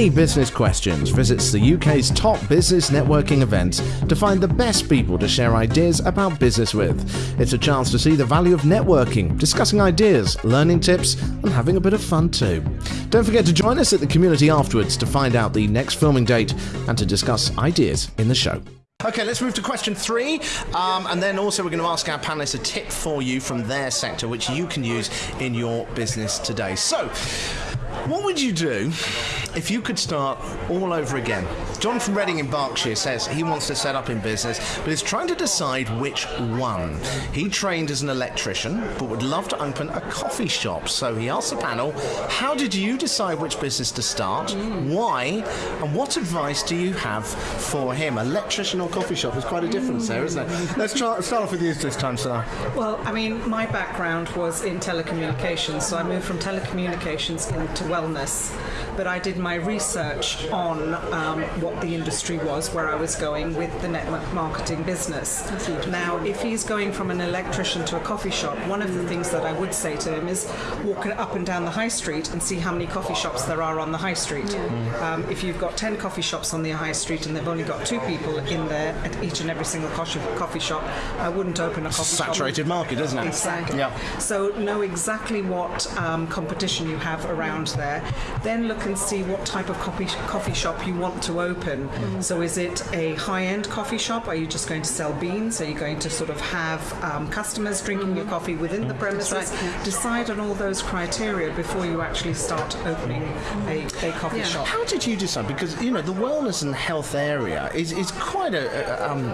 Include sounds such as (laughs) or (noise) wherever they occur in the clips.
any business questions, visits the UK's top business networking events to find the best people to share ideas about business with. It's a chance to see the value of networking, discussing ideas, learning tips, and having a bit of fun too. Don't forget to join us at the community afterwards to find out the next filming date and to discuss ideas in the show. Okay, let's move to question three. Um, and then also, we're going to ask our panelists a tip for you from their sector, which you can use in your business today. So, what would you do if you could start all over again? John from Reading in Berkshire says he wants to set up in business, but is trying to decide which one. He trained as an electrician, but would love to open a coffee shop. So he asked the panel, how did you decide which business to start? Why? And what advice do you have for him? Electrician or coffee shop is quite a difference there, isn't it? Let's try, start off with you this time, sir. Well, I mean, my background was in telecommunications, so I moved from telecommunications into wellness. But I did my research on um, what the industry was, where I was going with the network marketing business. Now, if he's going from an electrician to a coffee shop, one of the things that I would say to him is walk up and down the high street and see how many coffee shops there are on the high street. Um, if you've got 10 coffee shops on the high street and they've only got two people in there at each and every single coffee coffee shop, I wouldn't open a coffee shop. Saturated market, isn't it? Exactly. Yeah. So know exactly what um, competition you have around there. Then look and see what type of coffee coffee shop you want to open. So is it a high-end coffee shop? Are you just going to sell beans? Are you going to sort of have um, customers drinking your coffee within the premises? Decide on all those criteria before you actually start opening a, a coffee shop. How did you decide? Because you know the wellness and health area is, is quite a, a, um,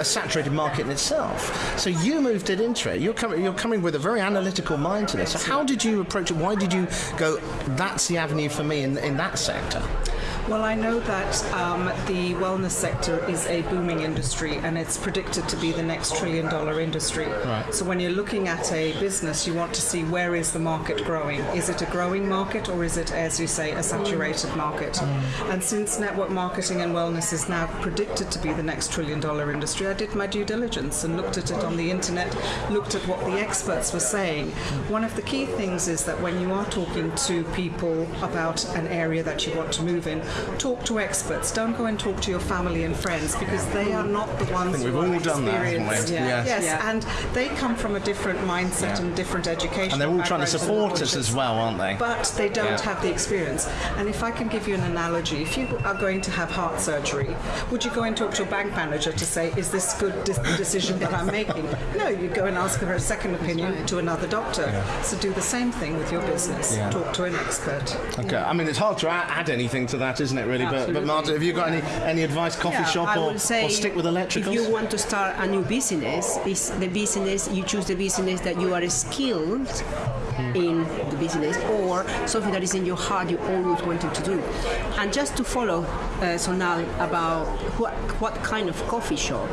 a saturated market in itself. So you moved it into it. You're coming you're coming with a very analytical mind to this. So how did you approach it? Why did you go? That's the avenue for me in, in that sector. Well, I know that um, the wellness sector is a booming industry and it's predicted to be the next trillion dollar industry. Right. So when you're looking at a business, you want to see where is the market growing? Is it a growing market or is it, as you say, a saturated market? And since network marketing and wellness is now predicted to be the next trillion dollar industry, I did my due diligence and looked at it on the internet, looked at what the experts were saying. One of the key things is that when you are talking to people about an area that you want to move in, talk to experts. Don't go and talk to your family and friends because they are not the ones think we've are all done that, haven't we? experienced. Yeah. Yes, Yeah. and they come from a different mindset Yeah. and different education. And they're all trying to support us as well, aren't they? But they don't Yeah. have the experience. And if I can give you an analogy, if you are going to have heart surgery, would you go and talk to your bank manager to say, is this good dis- decision that I'm making? (laughs) No, you'd go and ask for a second opinion to another doctor. So do the same thing with your business. Yeah. Talk to an expert. Okay, I mean it's hard to add anything to that, isn't it? Really, but, but Marta, have you got any any advice? Coffee Yeah, shop or, say or stick with electricals? If you want to start a new business, is the business you choose the business that you are skilled in the business or something that is in your heart you always wanted to do. And just to follow uh, Sonal about what, what kind of coffee shop,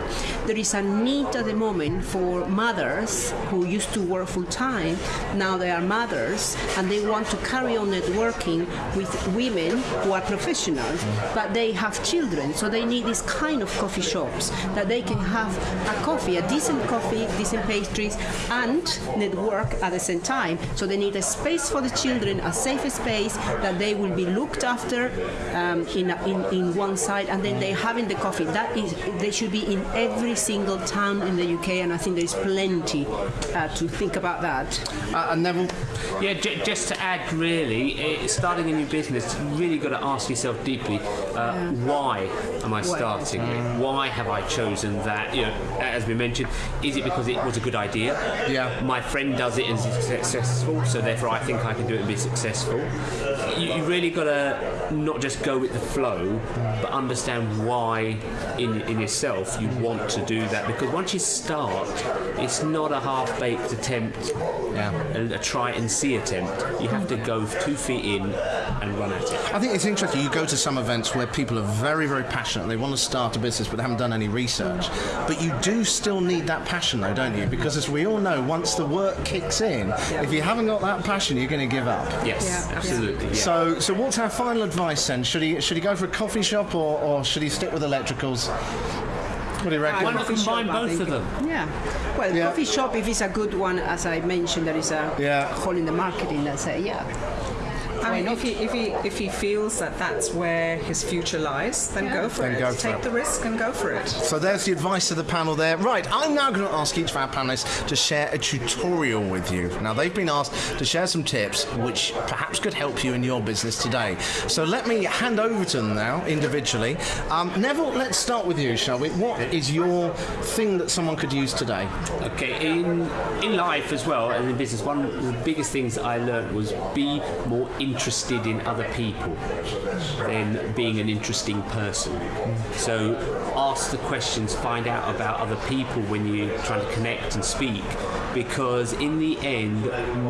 there is a need at the moment for mothers who used to work full time, now they are mothers and they want to carry on networking with women who are professionals, but they have children, so they need this kind of coffee shops that they can have a coffee, a decent coffee, decent pastries, and network at the same time. So they need a space for the children, a safe space that they will be looked after um, in, in in one side, and then they having the coffee. That is, they should be in every single town in the UK, and I think there is plenty uh, to think about that. Uh, and Neville, Yeah, j- just to add, really, eh, starting a new business, you really got to ask yourself deeply, uh, why am I starting it? Why have I chosen that? You know, as we mentioned, is it because it was a good idea? Yeah. My friend does it and is successful, so therefore I think I can do it and be successful. You, you really got to not just go with the flow, but understand why in, in yourself you want to do that. Because once you start, it's not a half-baked attempt yeah. a, a try and see attempt. You have to go two feet in and run at it. I think it's interesting. You go to some events where people are very, very passionate. They want to start a business, but they haven't done any research. But you do still need that passion, though, don't you? Because as we all know, once the work kicks in, if you haven't got that passion, you're going to give up. Yes, Yeah. absolutely. Yeah. So, so what's our final advice then? Should he should he go for a coffee shop or, or should he stick with electricals? What do you reckon? Why not combine both of them? Yeah. Well, Yeah. coffee shop, if it's a good one, as I mentioned, there is a Yeah. hole in the marketing. Let's say, yeah. I mean, if he, if he if he feels that that's where his future lies, then go for Then it. go for Take it. the risk and go for it. So there's the advice of the panel there. Right, I'm now going to ask each of our panelists to share a tutorial with you. Now, they've been asked to share some tips which perhaps could help you in your business today. So let me hand over to them now individually. Um, Neville, let's start with you, shall we? What is your thing that someone could use today? Okay, in in life as well and in business, one of the biggest things I learned was be more interested in other people than being an interesting person. So ask the questions, find out about other people when you're trying to connect and speak, because in the end,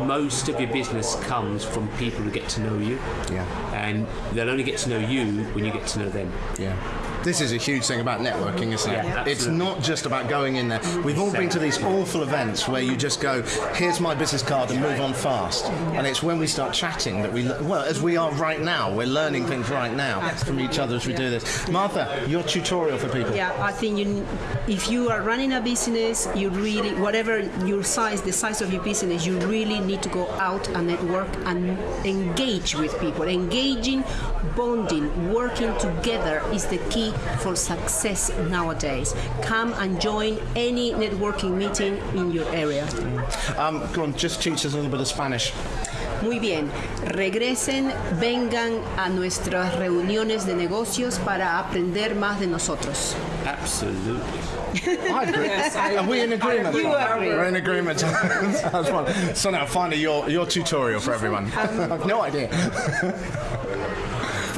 most of your business comes from people who get to know you. Yeah. And they'll only get to know you when you get to know them. Yeah. This is a huge thing about networking, isn't it? Yeah, it's not just about going in there. We've all been to these awful events where you just go, here's my business card and move on fast. And it's when we start chatting that we, well, as we are right now, we're learning things right now from each other as we do this. Martha, your tutorial for people. Yeah, I think you, if you are running a business, you really, whatever your size, the size of your business, you really need to go out and network and engage with people. Engaging, bonding, working together is the key for success nowadays. Come and join any networking meeting in your area. Um, go on, just teach us a little bit of Spanish. Muy bien, regresen, vengan a nuestras reuniones de negocios para aprender más de nosotros. Absolutely. (laughs) I agree. Are we in agreement? You agree. We're in agreement. (laughs) That's fine. So now, finally, your, your tutorial for (laughs) everyone. I've no idea.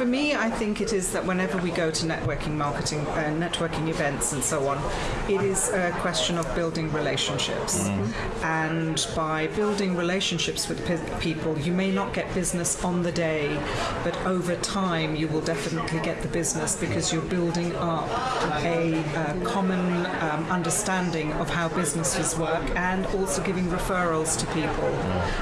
For me, I think it is that whenever we go to networking marketing, uh, networking events, and so on, it is a question of building relationships. And by building relationships with pe- people, you may not get business on the day, but over time, you will definitely get the business because you're building up a uh, common um, understanding of how businesses work and also giving referrals to people.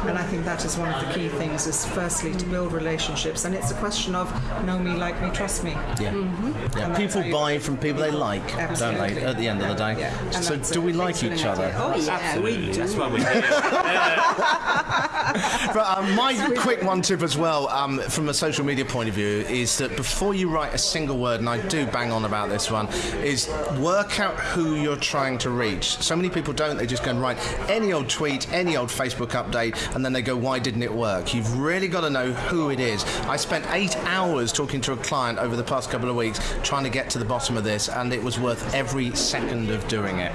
And I think that is one of the key things is firstly to build relationships and it's a question of know me, like me, trust me. Yeah. yeah. And that's People buy from people they like, don't they, at the end of the day? Yeah. So, do we like each other? idea. Oh yeah, Absolutely. we do. That's why we're here. (laughs) But um, my quick one tip as well, um, from a social media point of view, is that before you write a single word, and I do bang on about this one, is work out who you're trying to reach. So many people don't; they just go and write any old tweet, any old Facebook update, and then they go, "Why didn't it work?" You've really got to know who it is. I spent eight hours talking to a client over the past couple of weeks trying to get to the bottom of this, and it was worth every second of doing it.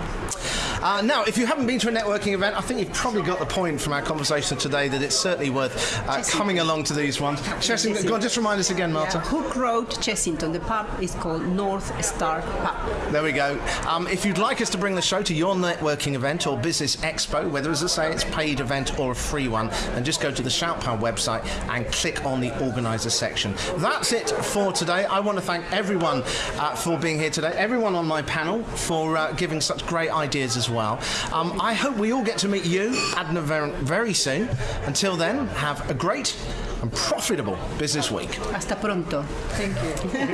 Uh, now, if you haven't been to a networking event, I think you've probably got the point from our conversation today that it's certainly worth uh, coming along to these ones. Chessington, go on, just remind us again, Martha. Hook Road, Chessington. The pub is called North Star Pub. There we go. Um, if you'd like us to bring the show to your networking event or business expo, whether, as I say, it's a paid event or a free one, then just go to the Shoutpower website and click on the organizer section. That's it for today. I want to thank everyone uh, for being here today, everyone on my panel for uh, giving such great ideas as well. Um, I hope we all get to meet you, Adna, very, very soon. Until then, have a great and profitable business week. Hasta pronto. Thank you.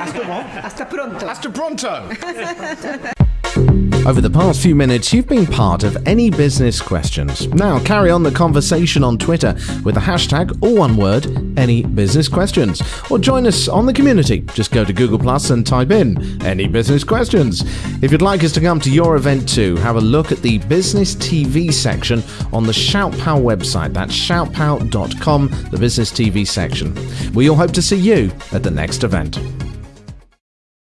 Hasta pronto. Hasta pronto! (laughs) Over the past few minutes, you've been part of Any Business Questions. Now carry on the conversation on Twitter with the hashtag, or one word, Any Business Questions. Or join us on the community. Just go to Google Plus and type in Any Business Questions. If you'd like us to come to your event too, have a look at the Business TV section on the Shoutpow website. That's shoutpow.com, the Business TV section. We all hope to see you at the next event.